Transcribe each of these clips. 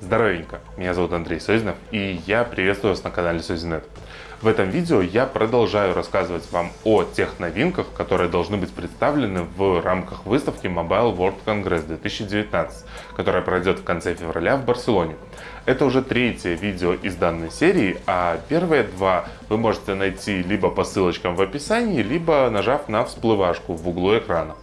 Здоровенько, меня зовут Андрей Созинов и я приветствую вас на канале Созинет. В этом видео я продолжаю рассказывать вам о тех новинках, которые должны быть представлены в рамках выставки Mobile World Congress 2019, которая пройдет в конце февраля в Барселоне. Это уже третье видео из данной серии, а первые два вы можете найти либо по ссылочкам в описании, либо нажав на всплывашку в углу экрана.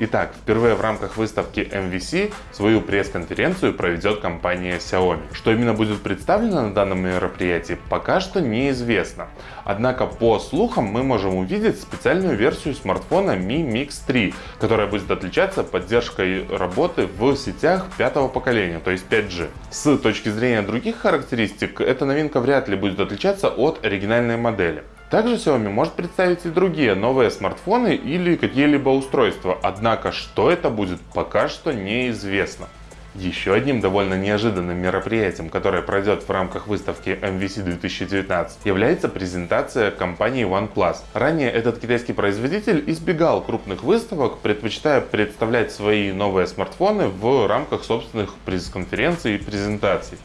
Итак, впервые в рамках выставки MVC свою пресс-конференцию проведет компания Xiaomi. Что именно будет представлено на данном мероприятии, пока что неизвестно. Однако, по слухам, мы можем увидеть специальную версию смартфона Mi Mix 3, которая будет отличаться поддержкой работы в сетях пятого поколения, то есть 5G. С точки зрения других характеристик, эта новинка вряд ли будет отличаться от оригинальной модели. Также Xiaomi может представить и другие новые смартфоны или какие-либо устройства, однако что это будет пока что неизвестно. Еще одним довольно неожиданным мероприятием, которое пройдет в рамках выставки MVC 2019, является презентация компании OnePlus. Ранее этот китайский производитель избегал крупных выставок, предпочитая представлять свои новые смартфоны в рамках собственных пресс-конференций и презентаций.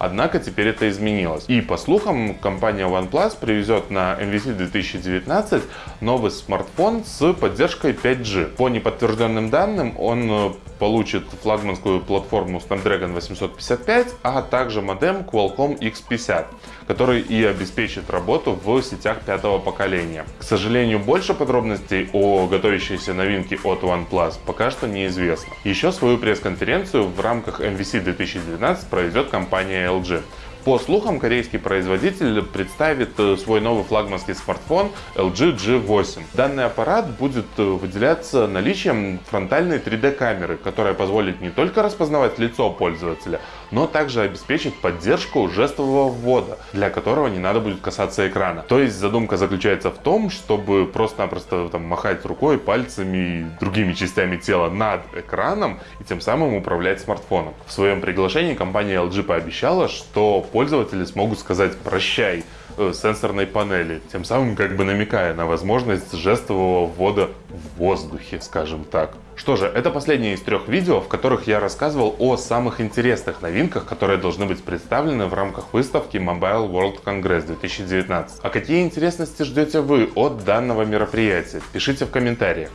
Однако теперь это изменилось. И по слухам, компания OnePlus привезет на MVC 2019 новый смартфон с поддержкой 5G. По неподтвержденным данным, он э, получит флагманскую платформу Snapdragon 855, а также модем Qualcomm X50, который и обеспечит работу в сетях пятого поколения. К сожалению, больше подробностей о готовящейся новинке от OnePlus пока что неизвестно. Еще свою пресс-конференцию в рамках MVC 2019 проведет компания LG. По слухам, корейский производитель представит э, свой новый флагманский смартфон LG G8. Данный аппарат будет э, выделяться наличием фронтальной 3D камеры, которая позволит не только распознавать лицо пользователя, но также обеспечит поддержку жестового ввода, для которого не надо будет касаться экрана. То есть задумка заключается в том, чтобы просто-напросто махать рукой, пальцами и другими частями тела над экраном и тем самым управлять смартфоном. В своем приглашении компания LG пообещала, что пользователи смогут сказать «прощай» э, сенсорной панели, тем самым как бы намекая на возможность жестового ввода в воздухе, скажем так. Что же, это последнее из трех видео, в которых я рассказывал о самых интересных новинках, которые должны быть представлены в рамках выставки Mobile World Congress 2019. А какие интересности ждете вы от данного мероприятия? Пишите в комментариях.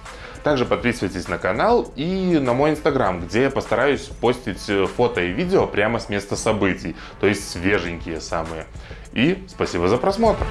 Также подписывайтесь на канал и на мой инстаграм, где я постараюсь постить э, фото и видео прямо с места событий, то есть свеженькие самые. И спасибо за просмотр!